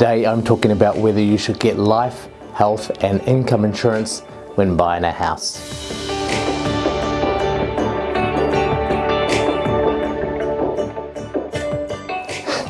Today I'm talking about whether you should get life, health and income insurance when buying a house.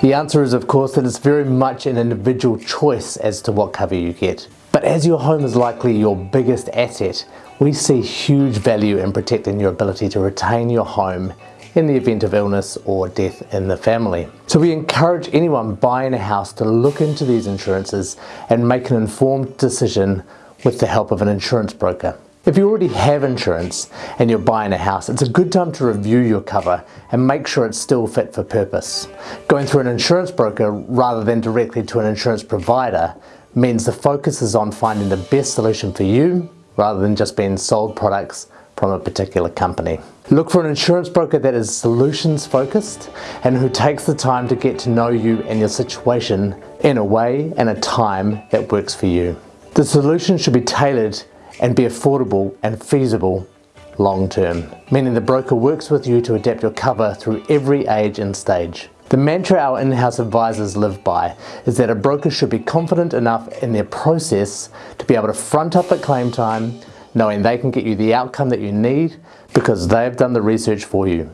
The answer is of course that it's very much an individual choice as to what cover you get. But as your home is likely your biggest asset, we see huge value in protecting your ability to retain your home in the event of illness or death in the family. So we encourage anyone buying a house to look into these insurances and make an informed decision with the help of an insurance broker. If you already have insurance and you're buying a house, it's a good time to review your cover and make sure it's still fit for purpose. Going through an insurance broker rather than directly to an insurance provider means the focus is on finding the best solution for you rather than just being sold products from a particular company. Look for an insurance broker that is solutions focused and who takes the time to get to know you and your situation in a way and a time that works for you. The solution should be tailored and be affordable and feasible long term, meaning the broker works with you to adapt your cover through every age and stage. The mantra our in-house advisors live by is that a broker should be confident enough in their process to be able to front up at claim time, knowing they can get you the outcome that you need because they've done the research for you.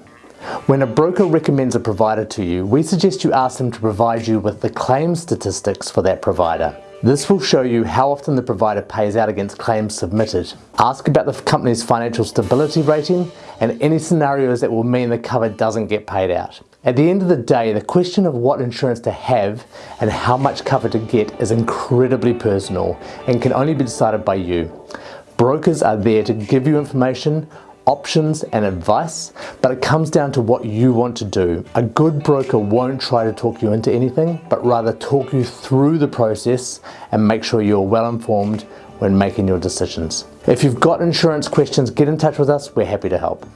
When a broker recommends a provider to you, we suggest you ask them to provide you with the claim statistics for that provider. This will show you how often the provider pays out against claims submitted. Ask about the company's financial stability rating and any scenarios that will mean the cover doesn't get paid out. At the end of the day, the question of what insurance to have and how much cover to get is incredibly personal and can only be decided by you. Brokers are there to give you information, options and advice, but it comes down to what you want to do. A good broker won't try to talk you into anything, but rather talk you through the process and make sure you're well informed when making your decisions. If you've got insurance questions, get in touch with us. We're happy to help.